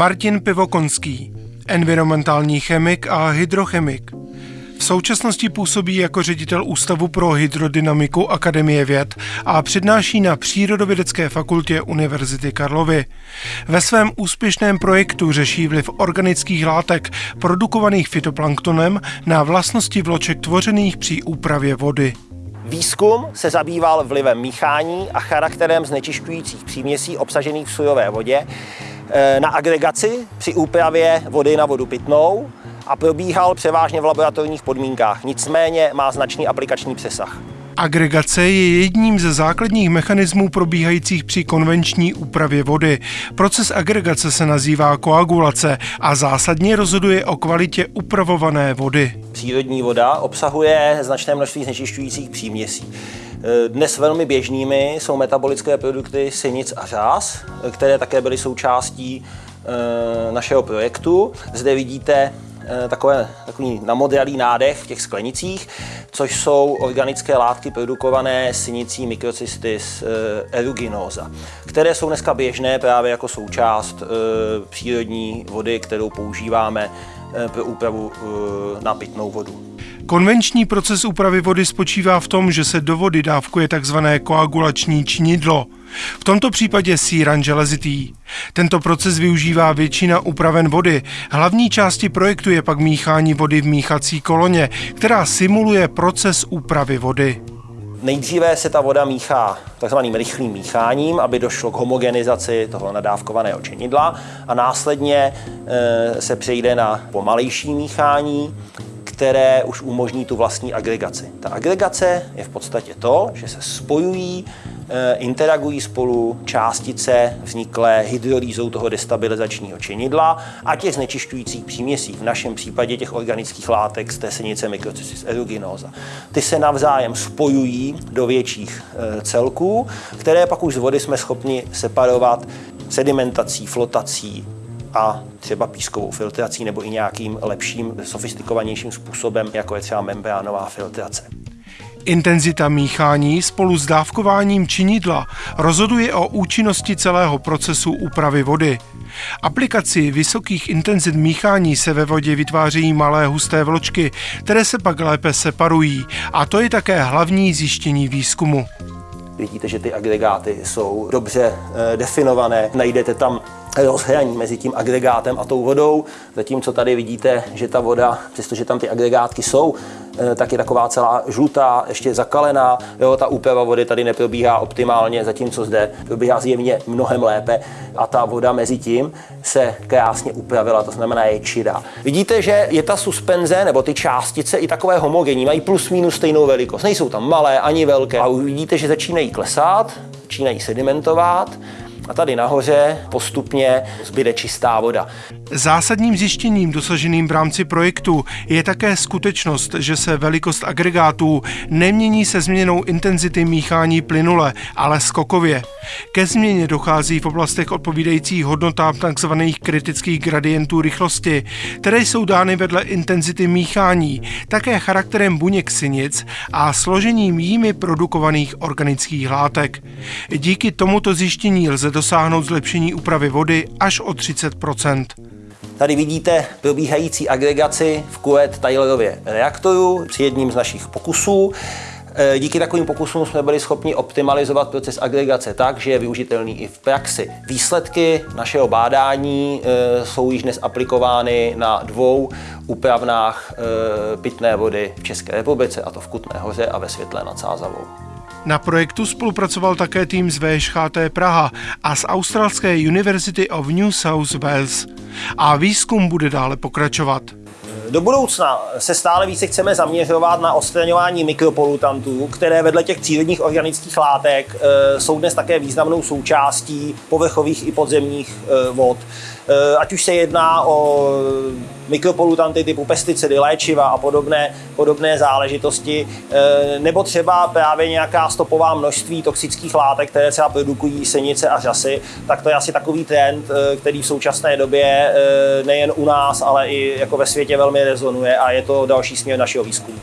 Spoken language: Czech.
Martin Pivokonský, environmentální chemik a hydrochemik. V současnosti působí jako ředitel Ústavu pro hydrodynamiku Akademie věd a přednáší na Přírodovědecké fakultě Univerzity Karlovy. Ve svém úspěšném projektu řeší vliv organických látek produkovaných fitoplanktonem na vlastnosti vloček tvořených při úpravě vody. Výzkum se zabýval vlivem míchání a charakterem znečišťujících příměsí obsažených v sojové vodě na agregaci při úpravě vody na vodu pitnou a probíhal převážně v laboratorních podmínkách, nicméně má značný aplikační přesah. Agregace je jedním ze základních mechanismů probíhajících při konvenční úpravě vody. Proces agregace se nazývá koagulace a zásadně rozhoduje o kvalitě upravované vody. Přírodní voda obsahuje značné množství znečišťujících příměsí. Dnes velmi běžnými jsou metabolické produkty sinic a řás, které také byly součástí eh, našeho projektu. Zde vidíte Eh, takové, takový namodralý nádech v těch sklenicích, což jsou organické látky produkované sinicí mikrocystis eh, eruginosa, které jsou dneska běžné právě jako součást eh, přírodní vody, kterou používáme pro úpravu na pitnou vodu. Konvenční proces úpravy vody spočívá v tom, že se do vody dávkuje tzv. koagulační činidlo. V tomto případě síran železitý. Tento proces využívá většina upraven vody. Hlavní části projektu je pak míchání vody v míchací koloně, která simuluje proces úpravy vody. Nejdříve se ta voda míchá takzvaným rychlým mícháním, aby došlo k homogenizaci toho nadávkovaného činidla a následně e, se přejde na pomalejší míchání, které už umožní tu vlastní agregaci. Ta agregace je v podstatě to, že se spojují, eh, interagují spolu částice vzniklé hydrolýzou toho destabilizačního činidla a těch znečišťujících příměsí, v našem případě těch organických látek z té senice Microcysis aeruginosa. Ty se navzájem spojují do větších eh, celků, které pak už z vody jsme schopni separovat sedimentací, flotací, a třeba pískovou filtrací nebo i nějakým lepším, sofistikovanějším způsobem, jako je třeba membránová filtrace. Intenzita míchání spolu s dávkováním činidla rozhoduje o účinnosti celého procesu úpravy vody. Aplikací vysokých intenzit míchání se ve vodě vytvářejí malé husté vločky, které se pak lépe separují a to je také hlavní zjištění výzkumu. Vidíte, že ty agregáty jsou dobře eh, definované, najdete tam rozhraní mezi tím agregátem a tou vodou, zatímco tady vidíte, že ta voda, přestože tam ty agregátky jsou, eh, tak je taková celá žlutá, ještě zakalená. Jo, ta úprava vody tady neprobíhá optimálně, zatímco zde probíhá zjevně mnohem lépe a ta voda mezi tím se krásně upravila, to znamená je čirá. Vidíte, že je ta suspenze nebo ty částice i takové homogenní, mají plus minus stejnou velikost. Nejsou tam malé ani velké. A vidíte, že začínají klesat, začínají sedimentovat a tady nahoře postupně zbyde čistá voda. Zásadním zjištěním dosaženým v rámci projektu je také skutečnost, že se velikost agregátů nemění se změnou intenzity míchání plynule, ale skokově. Ke změně dochází v oblastech odpovídajících hodnotám tzv. kritických gradientů rychlosti, které jsou dány vedle intenzity míchání, také charakterem buněk sinic a složením jimi produkovaných organických látek. Díky tomuto zjištění lze dosáhnout zlepšení úpravy vody až o 30% Tady vidíte probíhající agregaci v kuet Taylorově reaktoru při jedním z našich pokusů. E, díky takovým pokusům jsme byli schopni optimalizovat proces agregace tak, že je využitelný i v praxi. Výsledky našeho bádání e, jsou již dnes aplikovány na dvou úpravnách e, pitné vody v České republice, a to v Kutné hoře a ve Světlé nad Sázavou. Na projektu spolupracoval také tým z VŠHT Praha a z australské University of New South Wales. A výzkum bude dále pokračovat. Do budoucna se stále více chceme zaměřovat na odstraňování mikropolutantů, které vedle těch přírodních organických látek e, jsou dnes také významnou součástí povrchových i podzemních e, vod. E, ať už se jedná o mikropolutanty typu pesticidy, léčiva a podobné, podobné záležitosti, nebo třeba právě nějaká stopová množství toxických látek, které třeba produkují senice a řasy, tak to je asi takový trend, který v současné době nejen u nás, ale i jako ve světě velmi rezonuje a je to další směr našeho výzkumu.